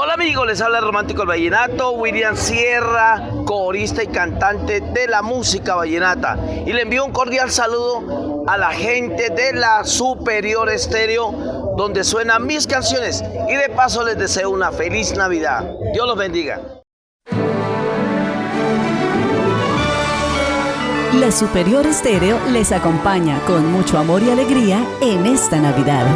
Hola amigos, les habla el romántico el vallenato, William Sierra, corista y cantante de la música vallenata. Y le envío un cordial saludo a la gente de la Superior Estéreo, donde suenan mis canciones. Y de paso les deseo una feliz Navidad. Dios los bendiga. La Superior Estéreo les acompaña con mucho amor y alegría en esta Navidad.